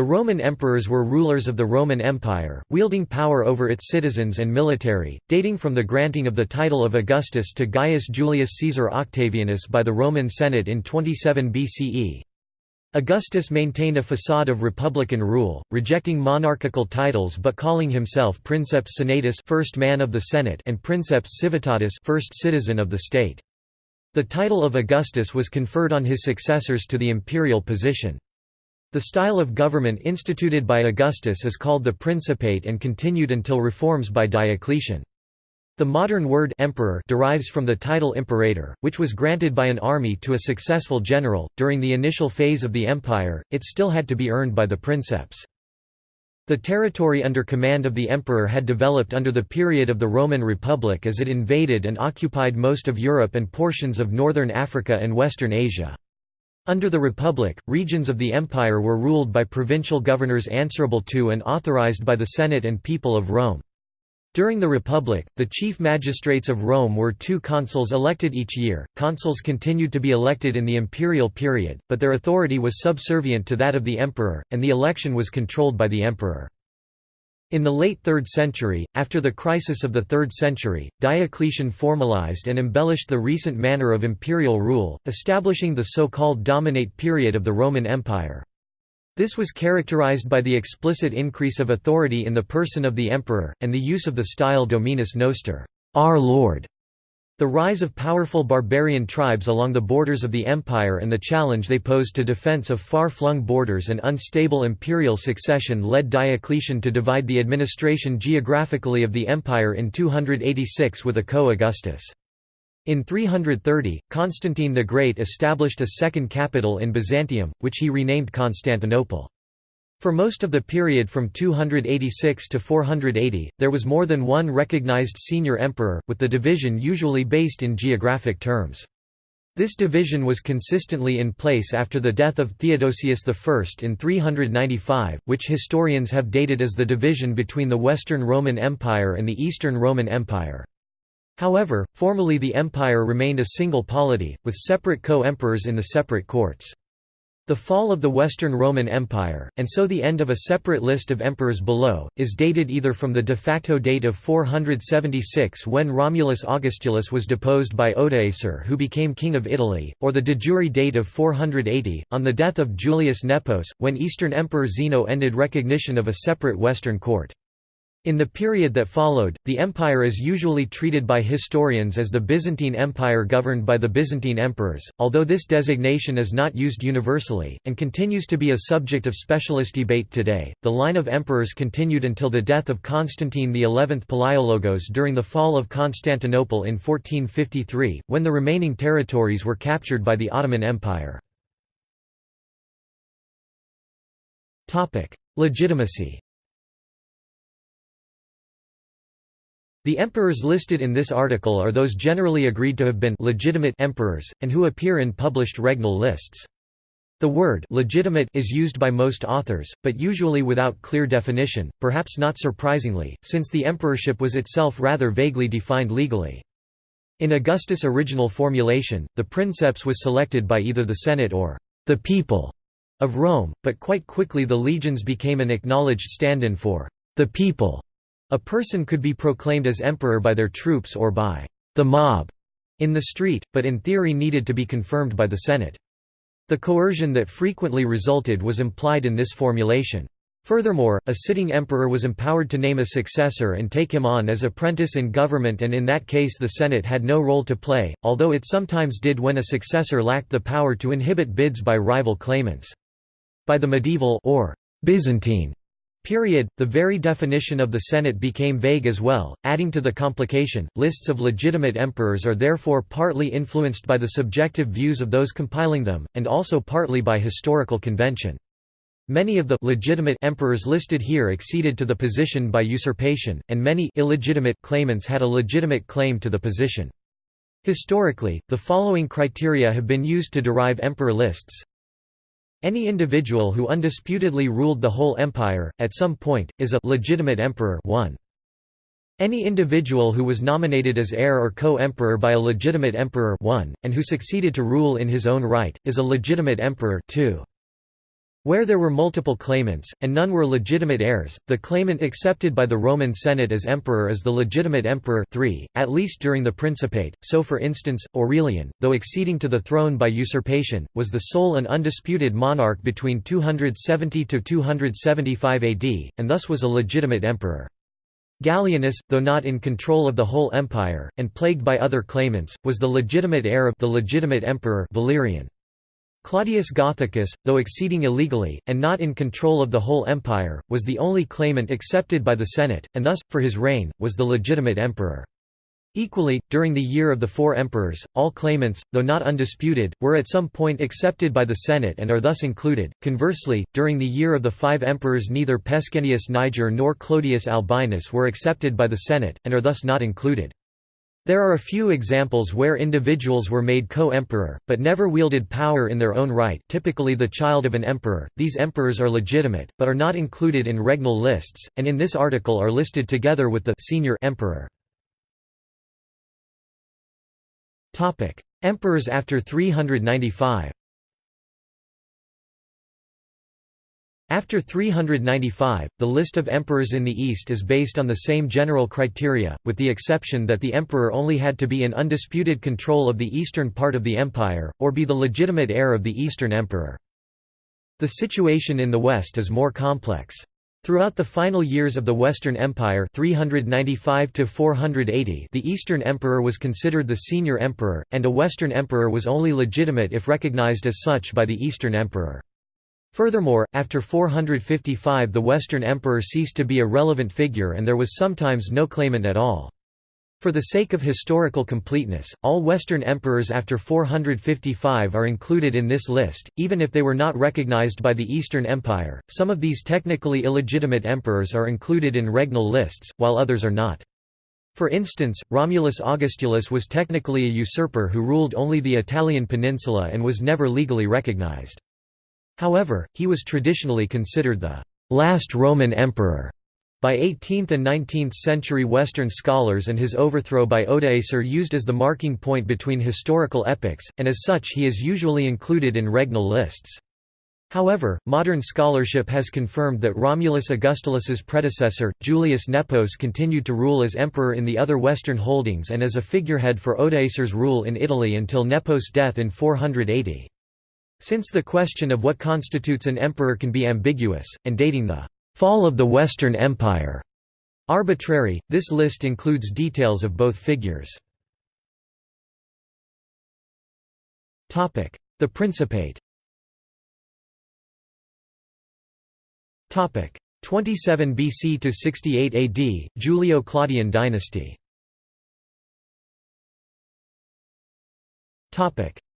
The Roman emperors were rulers of the Roman Empire, wielding power over its citizens and military, dating from the granting of the title of Augustus to Gaius Julius Caesar Octavianus by the Roman Senate in 27 BCE. Augustus maintained a facade of republican rule, rejecting monarchical titles but calling himself Princeps Senatus first man of the Senate and Princeps Civitatis first citizen of the state. The title of Augustus was conferred on his successors to the imperial position. The style of government instituted by Augustus is called the Principate and continued until reforms by Diocletian. The modern word emperor derives from the title imperator, which was granted by an army to a successful general. During the initial phase of the empire, it still had to be earned by the princeps. The territory under command of the emperor had developed under the period of the Roman Republic as it invaded and occupied most of Europe and portions of northern Africa and western Asia. Under the Republic, regions of the empire were ruled by provincial governors answerable to and authorized by the Senate and people of Rome. During the Republic, the chief magistrates of Rome were two consuls elected each year. Consuls continued to be elected in the imperial period, but their authority was subservient to that of the emperor, and the election was controlled by the emperor. In the late 3rd century, after the crisis of the 3rd century, Diocletian formalized and embellished the recent manner of imperial rule, establishing the so-called dominate period of the Roman Empire. This was characterized by the explicit increase of authority in the person of the emperor, and the use of the style Dominus Noster our Lord", the rise of powerful barbarian tribes along the borders of the empire and the challenge they posed to defense of far-flung borders and unstable imperial succession led Diocletian to divide the administration geographically of the empire in 286 with a co-Augustus. In 330, Constantine the Great established a second capital in Byzantium, which he renamed Constantinople. For most of the period from 286 to 480, there was more than one recognized senior emperor, with the division usually based in geographic terms. This division was consistently in place after the death of Theodosius I in 395, which historians have dated as the division between the Western Roman Empire and the Eastern Roman Empire. However, formally the empire remained a single polity, with separate co-emperors in the separate courts. The fall of the Western Roman Empire, and so the end of a separate list of emperors below, is dated either from the de facto date of 476 when Romulus Augustulus was deposed by Odoacer who became king of Italy, or the de jure date of 480, on the death of Julius Nepos, when Eastern Emperor Zeno ended recognition of a separate Western court. In the period that followed, the empire is usually treated by historians as the Byzantine Empire governed by the Byzantine emperors, although this designation is not used universally, and continues to be a subject of specialist debate today. The line of emperors continued until the death of Constantine XI Palaiologos during the fall of Constantinople in 1453, when the remaining territories were captured by the Ottoman Empire. Legitimacy The emperors listed in this article are those generally agreed to have been legitimate emperors, and who appear in published regnal lists. The word legitimate is used by most authors, but usually without clear definition, perhaps not surprisingly, since the emperorship was itself rather vaguely defined legally. In Augustus' original formulation, the princeps was selected by either the Senate or the people of Rome, but quite quickly the legions became an acknowledged stand-in for the people a person could be proclaimed as emperor by their troops or by the mob in the street, but in theory needed to be confirmed by the Senate. The coercion that frequently resulted was implied in this formulation. Furthermore, a sitting emperor was empowered to name a successor and take him on as apprentice in government and in that case the Senate had no role to play, although it sometimes did when a successor lacked the power to inhibit bids by rival claimants. By the medieval or Byzantine Period. The very definition of the Senate became vague as well, adding to the complication. Lists of legitimate emperors are therefore partly influenced by the subjective views of those compiling them, and also partly by historical convention. Many of the legitimate emperors listed here acceded to the position by usurpation, and many illegitimate claimants had a legitimate claim to the position. Historically, the following criteria have been used to derive emperor lists any individual who undisputedly ruled the whole empire, at some point, is a legitimate emperor 1. Any individual who was nominated as heir or co-emperor by a legitimate emperor 1, and who succeeded to rule in his own right, is a legitimate emperor 2. Where there were multiple claimants, and none were legitimate heirs, the claimant accepted by the Roman Senate as emperor is the legitimate emperor 3, at least during the Principate, so for instance, Aurelian, though acceding to the throne by usurpation, was the sole and undisputed monarch between 270–275 AD, and thus was a legitimate emperor. Gallienus, though not in control of the whole empire, and plagued by other claimants, was the legitimate heir of the legitimate emperor Valerian. Claudius Gothicus, though exceeding illegally, and not in control of the whole empire, was the only claimant accepted by the Senate, and thus, for his reign, was the legitimate emperor. Equally, during the year of the four emperors, all claimants, though not undisputed, were at some point accepted by the Senate and are thus included. Conversely, during the year of the five emperors neither Pescennius Niger nor Clodius Albinus were accepted by the Senate, and are thus not included. There are a few examples where individuals were made co-emperor, but never wielded power in their own right typically the child of an emperor. These emperors are legitimate, but are not included in regnal lists, and in this article are listed together with the senior emperor. Emperors after 395 After 395, the list of emperors in the East is based on the same general criteria, with the exception that the emperor only had to be in undisputed control of the eastern part of the empire, or be the legitimate heir of the eastern emperor. The situation in the West is more complex. Throughout the final years of the Western Empire 395 the Eastern Emperor was considered the senior emperor, and a Western Emperor was only legitimate if recognized as such by the Eastern Emperor. Furthermore, after 455 the Western emperor ceased to be a relevant figure and there was sometimes no claimant at all. For the sake of historical completeness, all Western emperors after 455 are included in this list, even if they were not recognized by the Eastern Empire. Some of these technically illegitimate emperors are included in regnal lists, while others are not. For instance, Romulus Augustulus was technically a usurper who ruled only the Italian peninsula and was never legally recognized. However, he was traditionally considered the last Roman emperor by 18th and 19th century Western scholars and his overthrow by Odoacer used as the marking point between historical epochs, and as such he is usually included in regnal lists. However, modern scholarship has confirmed that Romulus Augustulus's predecessor, Julius Nepos continued to rule as emperor in the other western holdings and as a figurehead for Odoacer's rule in Italy until Nepos' death in 480. Since the question of what constitutes an emperor can be ambiguous, and dating the fall of the Western Empire. Arbitrary, this list includes details of both figures. The Principate 27 BC to 68 AD, Julio-Claudian dynasty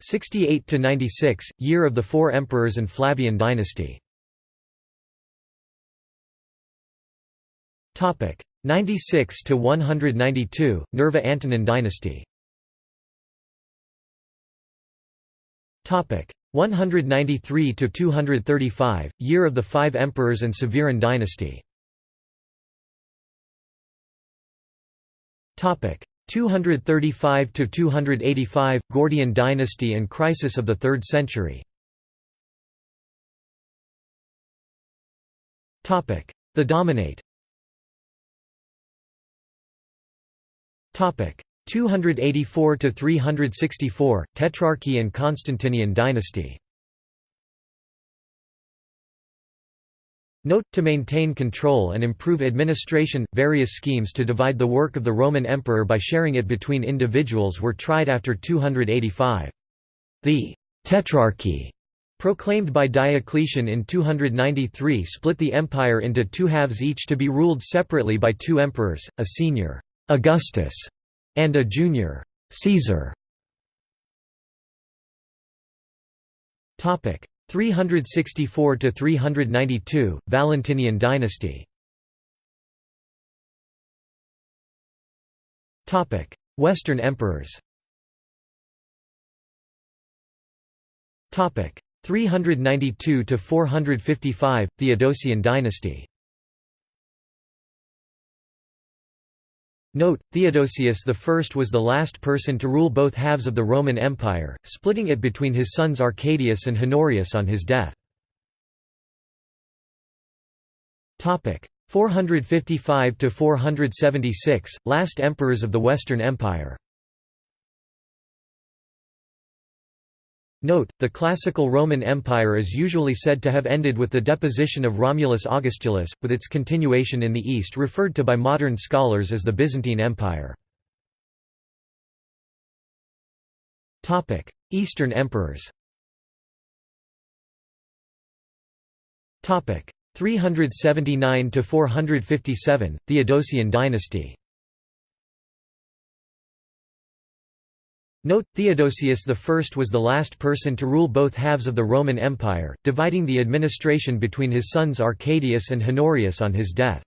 68 to 96, year of the four emperors and Flavian dynasty. Topic 96 to 192, Nerva Antonine dynasty. Topic 193 to 235, year of the five emperors and Severan dynasty. Topic 235 to 285 Gordian dynasty and crisis of the 3rd century. Topic: The Dominate. Topic: 284 to 364 Tetrarchy and Constantinian dynasty. Note, to maintain control and improve administration, various schemes to divide the work of the Roman emperor by sharing it between individuals were tried after 285. The «tetrarchy» proclaimed by Diocletian in 293 split the empire into two halves each to be ruled separately by two emperors, a senior «Augustus» and a junior «Caesar». 364 to 392 Valentinian dynasty. Topic Western emperors. Topic 392 to 455 Theodosian dynasty Note, Theodosius I was the last person to rule both halves of the Roman Empire, splitting it between his sons Arcadius and Honorius on his death. 455–476, last emperors of the Western Empire Note, the classical Roman Empire is usually said to have ended with the deposition of Romulus Augustulus, with its continuation in the east referred to by modern scholars as the Byzantine Empire. Eastern emperors 379 to 457 Theodosian dynasty Note, Theodosius I was the last person to rule both halves of the Roman Empire, dividing the administration between his sons Arcadius and Honorius on his death.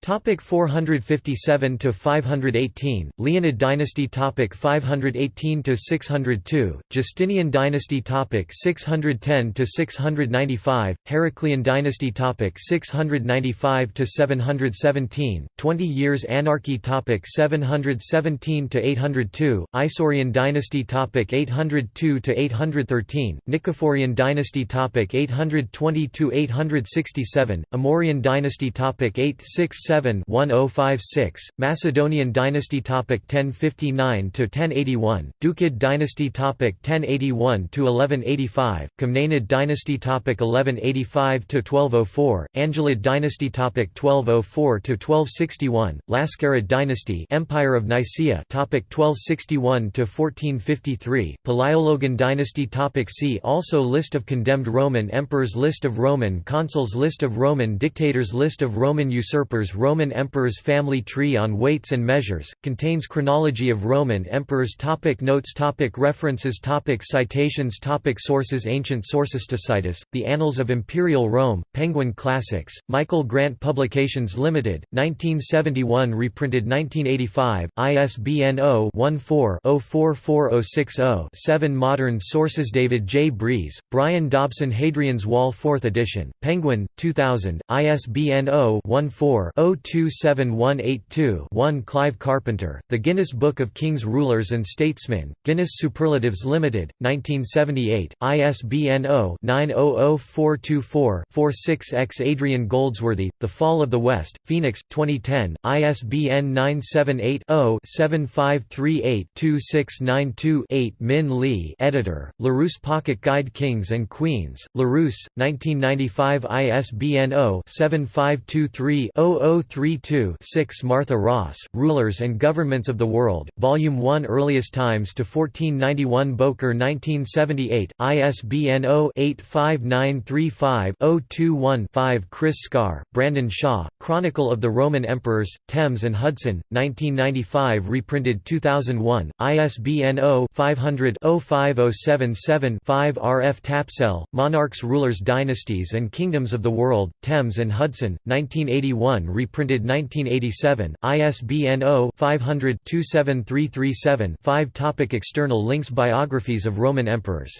Topic 457 to 518 Leonid dynasty topic 518 to 602 Justinian dynasty topic 610 to 695 Heraclean dynasty topic 695 to 717 20 years anarchy topic 717 to 802 Isaurian dynasty topic 802 to 813 Nicephorian dynasty topic 820 to 867 Amorian dynasty topic 867 1056, Macedonian dynasty topic 1059 to 1081, Ducid dynasty topic 1081 to 1185, Comnenid dynasty topic 1185 to 1204, Angelid dynasty topic 1204 to 1261, Lascarid dynasty Empire of Nicaea topic 1261 to 1453, Palaiologan dynasty topic See also List of condemned Roman emperors List of Roman consuls List of Roman dictators List of Roman usurpers Roman Emperors Family Tree on Weights and Measures, contains chronology of Roman emperors topic Notes topic References topic Citations topic Sources Ancient sources Tacitus, The Annals of Imperial Rome, Penguin Classics, Michael Grant Publications Limited, 1971 reprinted 1985, ISBN 0-14-044060-7 Modern sources David J. Breeze, Brian Dobson Hadrian's Wall 4th edition, Penguin, 2000, ISBN 0 14 0-27182-1 Clive Carpenter, The Guinness Book of Kings Rulers and Statesmen, Guinness Superlatives Limited, 1978, ISBN 0-900424-46-X Adrian Goldsworthy, The Fall of the West, Phoenix, 2010, ISBN 978-0-7538-2692-8 Min Lee editor, Larousse Pocket Guide Kings and Queens, Larousse, 1995 ISBN 0-7523-00 0032-6 Martha Ross, Rulers and Governments of the World, Volume 1 Earliest Times to 1491 Bowker 1978, ISBN 0-85935-021-5 Chris Scarre, Brandon Shaw, Chronicle of the Roman Emperors, Thames and Hudson, 1995 reprinted 2001, ISBN 0-500-05077-5 R. F. Tapsell, Monarchs Rulers Dynasties and Kingdoms of the World, Thames and Hudson, 1981 reprinted 1987, ISBN 0-500-27337-5 Topic External links Biographies of Roman emperors.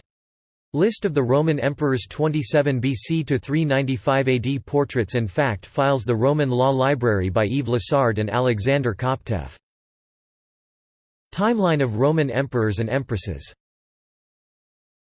List of the Roman emperors 27 BC to 395 AD Portraits and fact files The Roman Law Library by Yves Lassard and Alexander Koptev Timeline of Roman emperors and empresses